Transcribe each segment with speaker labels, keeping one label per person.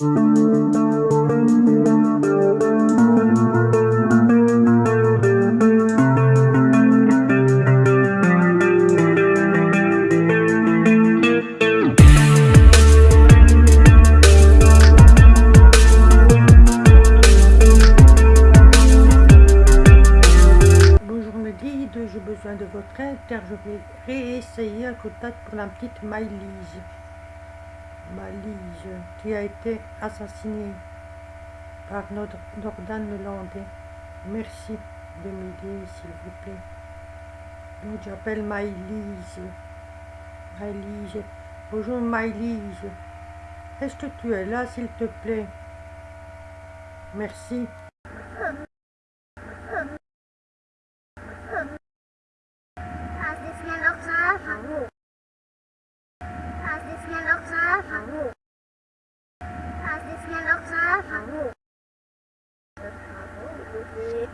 Speaker 1: de votre aide car je vais réessayer un contact pour la petite Maëlys. Maëlys qui a été assassinée par notre Nordan Landais. Merci de m'aider s'il vous plaît. Donc j'appelle Maëlys. Maëlys. Bonjour Maëlys. Est-ce que tu es là s'il te plaît? Merci.
Speaker 2: Hey,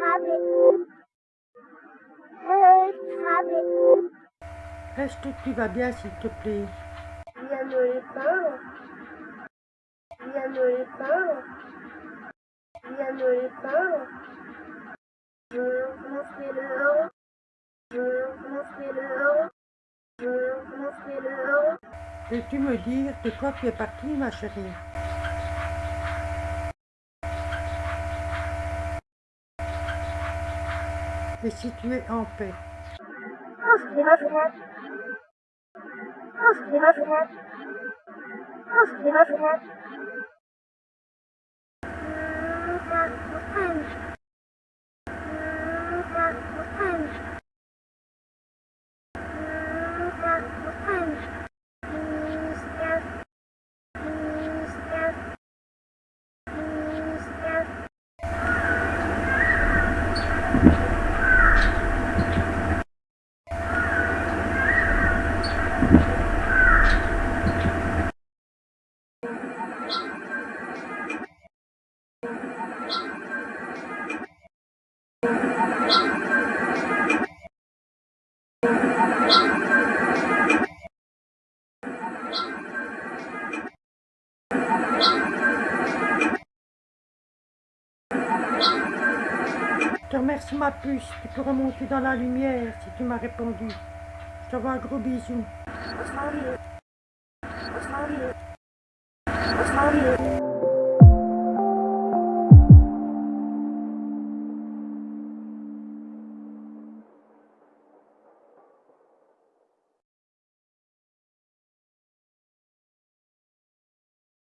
Speaker 2: Rabbit. Hey, Rabbit.
Speaker 1: Est-ce que tu vas bien s'il te plaît
Speaker 2: Viens me les peindre. Viens me les peindre. Viens me les peindre. Je fais l'heure. Je fais l'heure. Je fais l'heure.
Speaker 1: Peux-tu me dire de quoi tu es partie ma chérie? Et si tu es en paix?
Speaker 2: きますね。もうすきますね。もうすきますね。
Speaker 1: Je te remercie ma puce, tu peux remonter dans la lumière si tu m'as répondu. Je t'envoie un gros bisou.